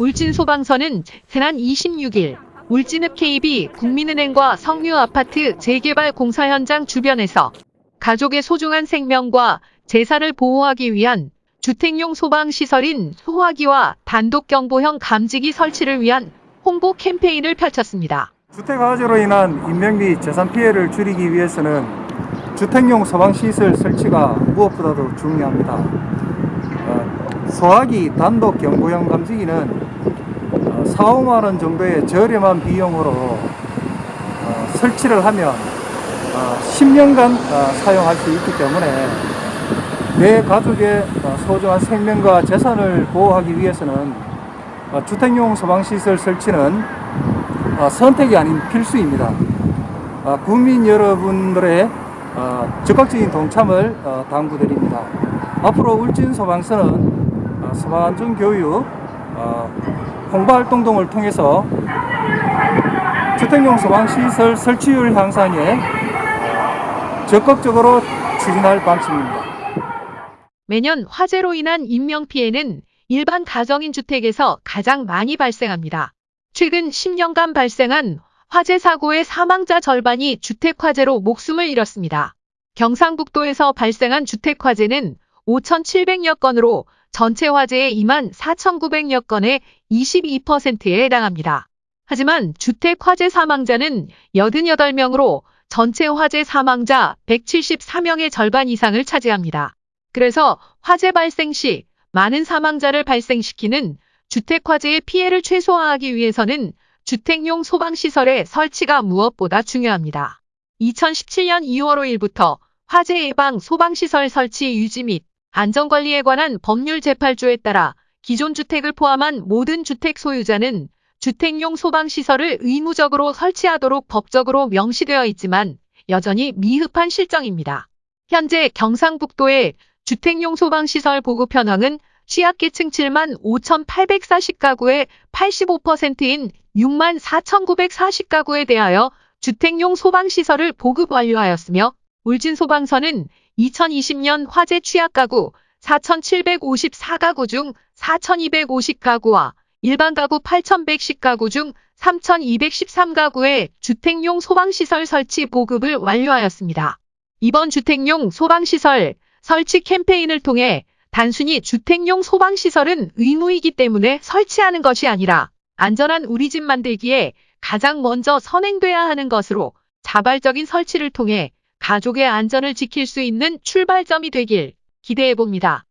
울진 소방서는 지난 26일 울진읍 KB 국민은행과 성류 아파트 재개발 공사 현장 주변에서 가족의 소중한 생명과 재산을 보호하기 위한 주택용 소방시설인 소화기와 단독경보형 감지기 설치를 위한 홍보 캠페인을 펼쳤습니다. 주택 화재로 인한 인명 및 재산 피해를 줄이기 위해서는 주택용 소방시설 설치가 무엇보다도 중요합니다. 어, 소화기 단독 경보형 감지기는 어, 4, 5만 원 정도의 저렴한 비용으로 어, 설치를 하면 어, 10년간 어, 사용할 수 있기 때문에 내 가족의 어, 소중한 생명과 재산을 보호하기 위해서는 어, 주택용 소방시설 설치는 어, 선택이 아닌 필수입니다. 어, 국민 여러분들의 어, 적극적인 동참을 어, 당부드립니다. 앞으로 울진 소방서는 어, 소방안전 교육, 어, 홍보 활동 등을 통해서 주택용 소방시설 설치율 향상에 어, 적극적으로 추진할 방침입니다. 매년 화재로 인한 인명피해는 일반 가정인 주택에서 가장 많이 발생합니다. 최근 10년간 발생한 화재 사고의 사망자 절반이 주택화재로 목숨을 잃었습니다. 경상북도에서 발생한 주택화재는 5,700여 건으로 전체 화재의 2만 4,900여 건의 22%에 해당합니다. 하지만 주택 화재 사망자는 88명으로 전체 화재 사망자 174명의 절반 이상을 차지합니다. 그래서 화재 발생 시 많은 사망자를 발생시키는 주택 화재의 피해를 최소화하기 위해서는 주택용 소방시설의 설치가 무엇보다 중요합니다. 2017년 2월 5일부터 화재 예방 소방시설 설치 유지 및 안전관리에 관한 법률 재팔조에 따라 기존 주택을 포함한 모든 주택 소유자는 주택용 소방시설을 의무적으로 설치하도록 법적으로 명시되어 있지만 여전히 미흡한 실정입니다. 현재 경상북도의 주택용 소방시설 보급 현황은 취약계층 7만 5,840가구의 85%인 6만 4,940가구에 대하여 주택용 소방시설을 보급 완료하였으며 울진소방서는 2020년 화재 취약 가구 4,754가구 중 4,250가구와 일반 가구 8,110가구 중 3,213가구의 주택용 소방시설 설치 보급을 완료하였습니다. 이번 주택용 소방시설 설치 캠페인을 통해 단순히 주택용 소방시설은 의무이기 때문에 설치하는 것이 아니라 안전한 우리 집 만들기에 가장 먼저 선행돼야 하는 것으로 자발적인 설치를 통해 가족의 안전을 지킬 수 있는 출발점이 되길 기대해 봅니다.